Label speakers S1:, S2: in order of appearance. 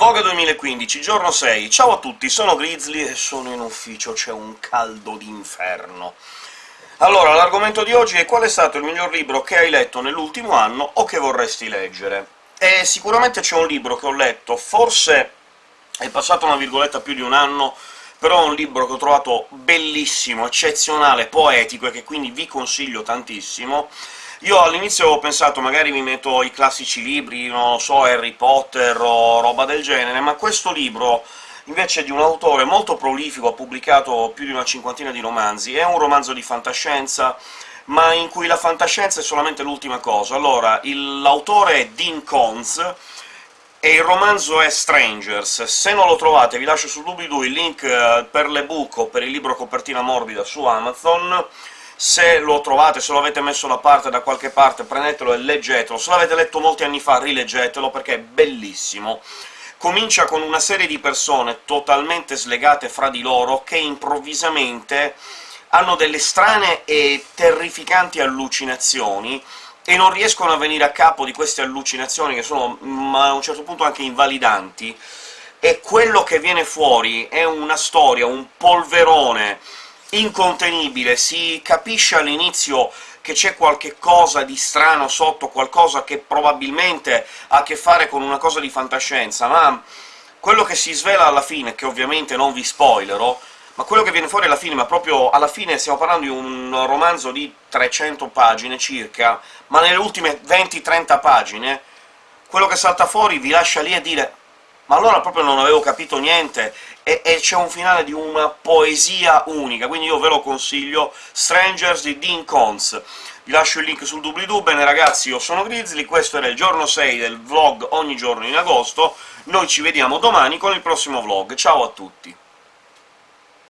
S1: Vogue 2015, giorno 6. Ciao a tutti, sono Grizzly e sono in ufficio, c'è un caldo d'inferno. Allora, l'argomento di oggi è qual è stato il miglior libro che hai letto nell'ultimo anno o che vorresti leggere. E sicuramente c'è un libro che ho letto, forse è passato una virgoletta più di un anno, però è un libro che ho trovato bellissimo, eccezionale, poetico, e che quindi vi consiglio tantissimo, io all'inizio ho pensato magari mi metto i classici libri, non so, Harry Potter o roba del genere, ma questo libro invece di un autore molto prolifico, ha pubblicato più di una cinquantina di romanzi, è un romanzo di fantascienza, ma in cui la fantascienza è solamente l'ultima cosa. Allora, l'autore è Dean Koontz, e il romanzo è Strangers. Se non lo trovate vi lascio sul doobly-doo il link eh, per l'ebook o per il libro copertina morbida su Amazon, se lo trovate, se lo avete messo da parte da qualche parte, prendetelo e leggetelo. Se l'avete letto molti anni fa, rileggetelo, perché è bellissimo. Comincia con una serie di persone totalmente slegate fra di loro, che improvvisamente hanno delle strane e terrificanti allucinazioni, e non riescono a venire a capo di queste allucinazioni, che sono mm, a un certo punto anche invalidanti, e quello che viene fuori è una storia, un polverone incontenibile, si capisce all'inizio che c'è qualche cosa di strano sotto, qualcosa che probabilmente ha a che fare con una cosa di fantascienza, ma quello che si svela alla fine, che ovviamente non vi spoilerò, ma quello che viene fuori alla fine, ma proprio alla fine stiamo parlando di un romanzo di 300 pagine circa, ma nelle ultime 20-30 pagine, quello che salta fuori vi lascia lì a dire ma allora proprio non avevo capito niente, e, e c'è un finale di una poesia unica, quindi io ve lo consiglio, Strangers di Dean Cons. Vi lascio il link sul doobly-doo. Bene ragazzi, io sono Grizzly, questo era il giorno 6 del vlog ogni giorno in agosto, noi ci vediamo domani con il prossimo vlog, ciao a tutti!